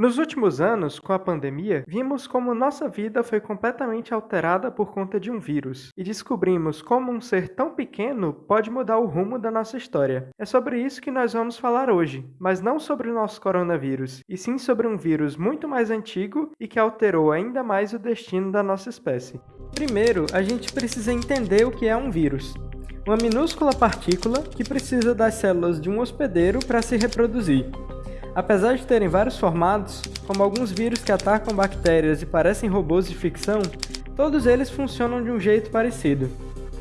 Nos últimos anos, com a pandemia, vimos como nossa vida foi completamente alterada por conta de um vírus e descobrimos como um ser tão pequeno pode mudar o rumo da nossa história. É sobre isso que nós vamos falar hoje, mas não sobre o nosso coronavírus, e sim sobre um vírus muito mais antigo e que alterou ainda mais o destino da nossa espécie. Primeiro, a gente precisa entender o que é um vírus uma minúscula partícula que precisa das células de um hospedeiro para se reproduzir. Apesar de terem vários formatos, como alguns vírus que atacam bactérias e parecem robôs de ficção, todos eles funcionam de um jeito parecido.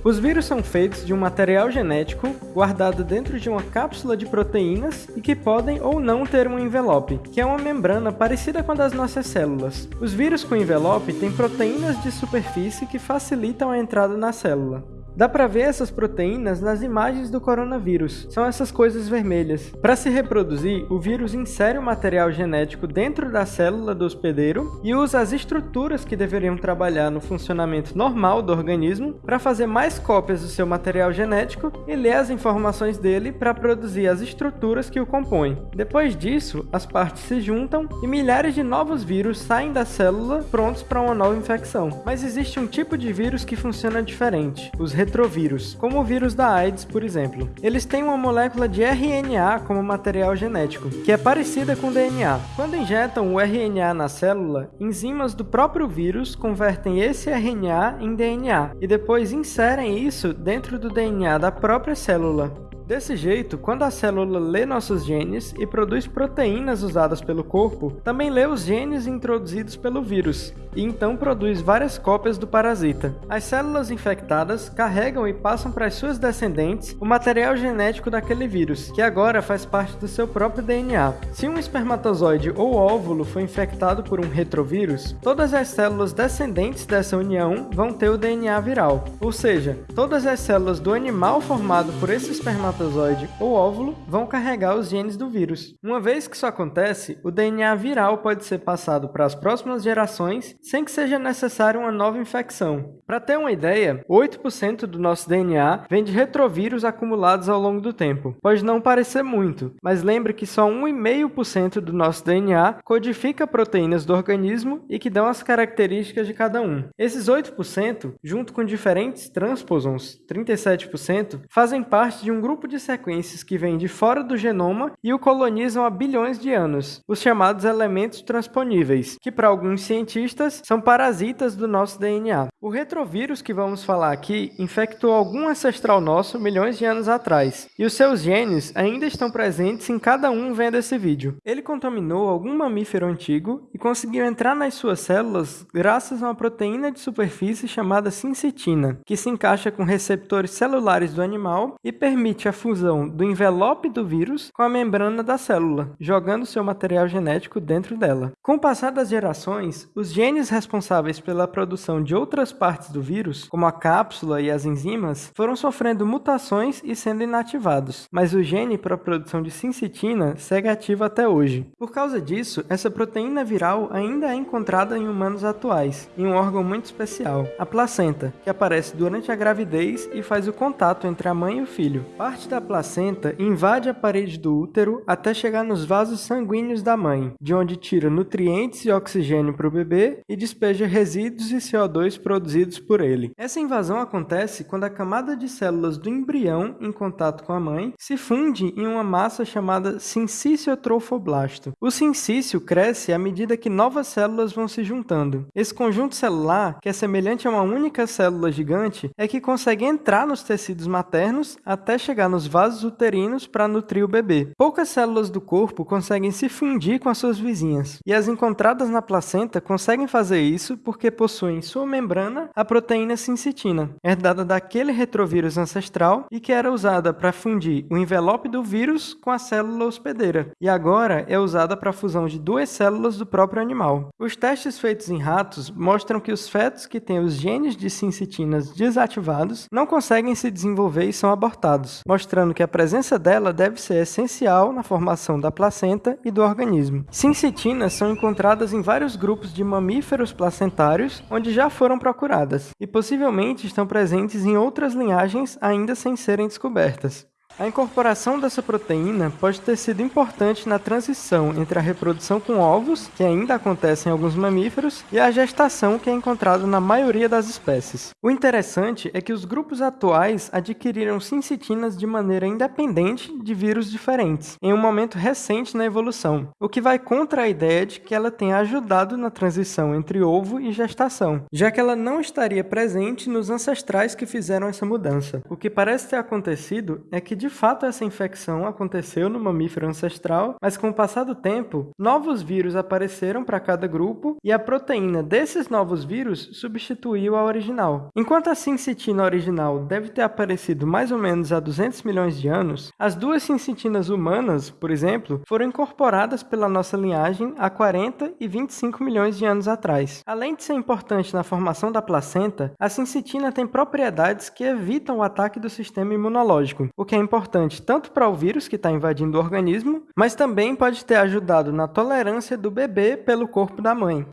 Os vírus são feitos de um material genético guardado dentro de uma cápsula de proteínas e que podem ou não ter um envelope, que é uma membrana parecida com a das nossas células. Os vírus com envelope têm proteínas de superfície que facilitam a entrada na célula. Dá para ver essas proteínas nas imagens do coronavírus. São essas coisas vermelhas. Para se reproduzir, o vírus insere o material genético dentro da célula do hospedeiro e usa as estruturas que deveriam trabalhar no funcionamento normal do organismo para fazer mais cópias do seu material genético e ler as informações dele para produzir as estruturas que o compõem. Depois disso, as partes se juntam e milhares de novos vírus saem da célula prontos para uma nova infecção. Mas existe um tipo de vírus que funciona diferente, os retrovírus, como o vírus da AIDS, por exemplo. Eles têm uma molécula de RNA como material genético, que é parecida com DNA. Quando injetam o RNA na célula, enzimas do próprio vírus convertem esse RNA em DNA e depois inserem isso dentro do DNA da própria célula. Desse jeito, quando a célula lê nossos genes e produz proteínas usadas pelo corpo, também lê os genes introduzidos pelo vírus, e então produz várias cópias do parasita. As células infectadas carregam e passam para as suas descendentes o material genético daquele vírus, que agora faz parte do seu próprio DNA. Se um espermatozoide ou óvulo foi infectado por um retrovírus, todas as células descendentes dessa união vão ter o DNA viral, ou seja, todas as células do animal formado por esse espermatozoide ou óvulo vão carregar os genes do vírus. Uma vez que isso acontece, o DNA viral pode ser passado para as próximas gerações sem que seja necessária uma nova infecção. Para ter uma ideia, 8% do nosso DNA vem de retrovírus acumulados ao longo do tempo. Pode não parecer muito, mas lembre que só 1,5% do nosso DNA codifica proteínas do organismo e que dão as características de cada um. Esses 8%, junto com diferentes transposons, 37%, fazem parte de um grupo de sequências que vêm de fora do genoma e o colonizam há bilhões de anos, os chamados elementos transponíveis, que para alguns cientistas são parasitas do nosso DNA. O retrovírus que vamos falar aqui infectou algum ancestral nosso milhões de anos atrás, e os seus genes ainda estão presentes em cada um vendo esse vídeo. Ele contaminou algum mamífero antigo e conseguiu entrar nas suas células graças a uma proteína de superfície chamada sincitina, que se encaixa com receptores celulares do animal e permite a fusão do envelope do vírus com a membrana da célula, jogando seu material genético dentro dela. Com o passar das gerações, os genes responsáveis pela produção de outras partes do vírus, como a cápsula e as enzimas, foram sofrendo mutações e sendo inativados, mas o gene para a produção de sincitina segue ativo até hoje. Por causa disso, essa proteína viral ainda é encontrada em humanos atuais, em um órgão muito especial, a placenta, que aparece durante a gravidez e faz o contato entre a mãe e o filho. Parte da placenta invade a parede do útero até chegar nos vasos sanguíneos da mãe, de onde tira nutrientes e oxigênio para o bebê e despeja resíduos e CO2 produzidos por ele. Essa invasão acontece quando a camada de células do embrião em contato com a mãe se funde em uma massa chamada sincício trofoblasto. O sincício cresce à medida que novas células vão se juntando. Esse conjunto celular, que é semelhante a uma única célula gigante, é que consegue entrar nos tecidos maternos até chegar nos vasos uterinos para nutrir o bebê. Poucas células do corpo conseguem se fundir com as suas vizinhas, e as encontradas na placenta conseguem fazer isso porque possuem em sua membrana a proteína sincitina, herdada daquele retrovírus ancestral e que era usada para fundir o envelope do vírus com a célula hospedeira, e agora é usada para a fusão de duas células do próprio animal. Os testes feitos em ratos mostram que os fetos que têm os genes de sincitinas desativados não conseguem se desenvolver e são abortados, mostrando que a presença dela deve ser essencial na formação da placenta e do organismo. Sincitinas são encontradas em vários grupos de mamíferos placentários, onde já foram procuradas, e possivelmente estão presentes em outras linhagens ainda sem serem descobertas. A incorporação dessa proteína pode ter sido importante na transição entre a reprodução com ovos, que ainda acontece em alguns mamíferos, e a gestação, que é encontrada na maioria das espécies. O interessante é que os grupos atuais adquiriram sincitinas de maneira independente de vírus diferentes, em um momento recente na evolução, o que vai contra a ideia de que ela tenha ajudado na transição entre ovo e gestação, já que ela não estaria presente nos ancestrais que fizeram essa mudança. O que parece ter acontecido é que de de fato essa infecção aconteceu no mamífero ancestral, mas com o passar do tempo, novos vírus apareceram para cada grupo e a proteína desses novos vírus substituiu a original. Enquanto a sincitina original deve ter aparecido mais ou menos há 200 milhões de anos, as duas sincitinas humanas, por exemplo, foram incorporadas pela nossa linhagem há 40 e 25 milhões de anos atrás. Além de ser importante na formação da placenta, a sincitina tem propriedades que evitam o ataque do sistema imunológico, o que é importante importante tanto para o vírus que está invadindo o organismo, mas também pode ter ajudado na tolerância do bebê pelo corpo da mãe.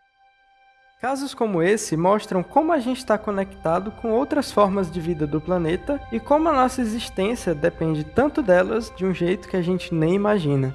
Casos como esse mostram como a gente está conectado com outras formas de vida do planeta e como a nossa existência depende tanto delas de um jeito que a gente nem imagina.